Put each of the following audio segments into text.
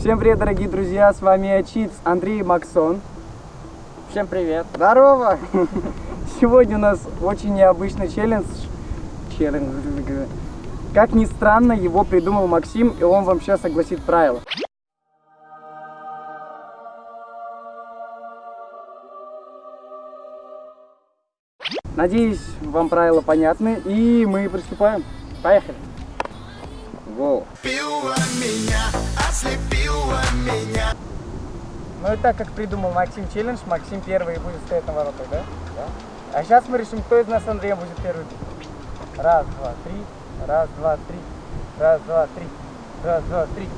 Всем привет, дорогие друзья, с вами Ачиц Андрей Максон. Всем привет. Здорово! Сегодня у нас очень необычный челлендж. Челлендж. Как ни странно, его придумал Максим, и он вам сейчас огласит правила. Надеюсь, вам правила понятны, и мы приступаем. Поехали! Воу! меня, ослепила меня. Ну и так как придумал Максим челлендж, Максим первый будет стоять на воротах, да? Да. А сейчас мы решим, кто из нас Андрея будет первый. Раз, два, три. Раз, два, три. Раз, два, три. Раз, два, три.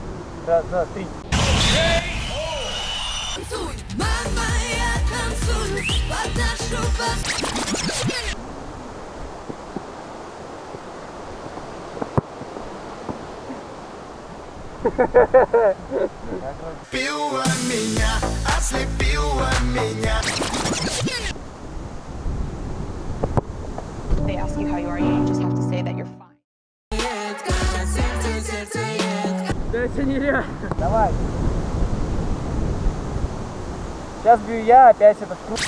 Раз, два, три. Танцуй, мама, я танцую под нашу Пила меня, ослепила меня. They ask you how you are, you just have to say that you're fine. Да это нереально. Давай. Сейчас бью я, опять этот круг.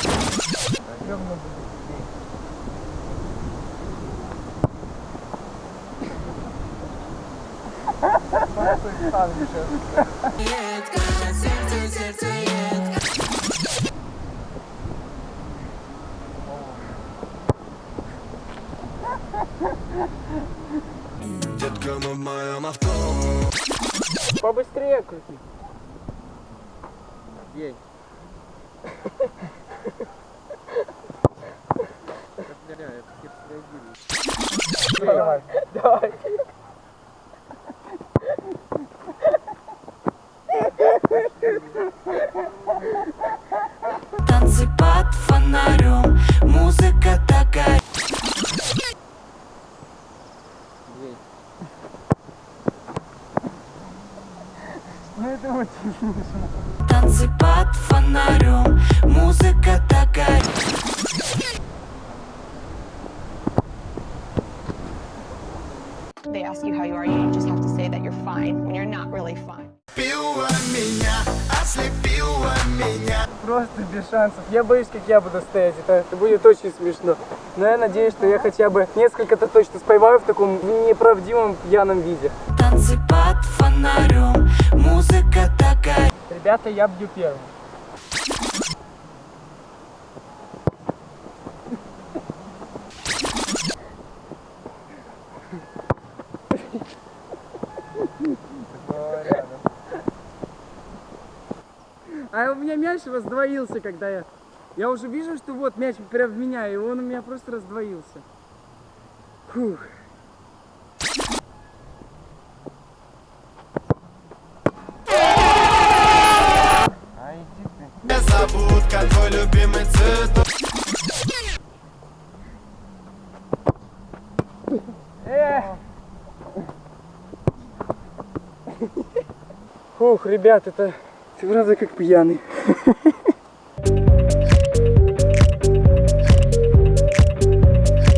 Детка, мы в моем авто. Побыстрее крути. Ей. Давай. Давай. Танцы под фонарем, музыка такая. Ну это очень смешно. Танцы под фонарем, музыка такая. They ask you how you are, you just have to say that you're fine when you're not really fine. меня, ослепила меня. Просто без шансов. Я боюсь, как я буду стоять. Это, это будет очень смешно. Но я надеюсь, что я хотя бы несколько-то точно споймаю в таком неправдивом пьяном виде. Танцы под фонарем, музыка такая. Ребята, я бью первым. А у меня мяч раздвоился, когда я... Я уже вижу, что вот мяч прям в меня, и он у меня просто раздвоился. Фух. Незабудка, твой любимый цветок. Фух, ребят, это ты правда как пьяный.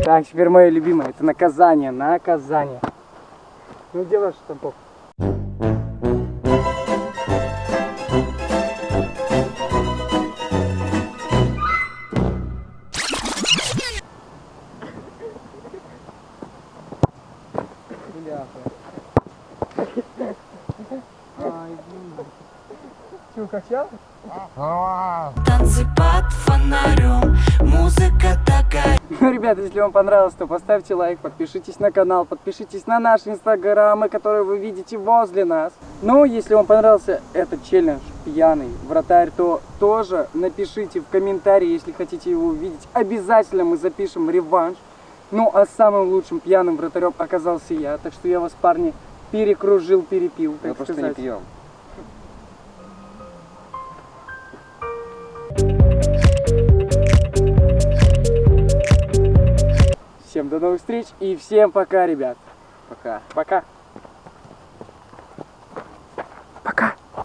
Так, теперь мое любимое. Это наказание, наказание. Ну, делаешь штампок. Чего, качал? Танцы под фонарем, музыка такая. Ну, ребята, если вам понравилось, то поставьте лайк, подпишитесь на канал, подпишитесь на наши инстаграмы, которые вы видите возле нас. Ну, если вам понравился этот челлендж пьяный вратарь, то тоже напишите в комментарии, если хотите его увидеть. Обязательно мы запишем реванш. Ну, а самым лучшим пьяным вратарем оказался я, так что я вас, парни, перекружил, перепил, так Мы сказать. просто не пьем. До новых встреч и всем пока, ребят. Пока. Пока.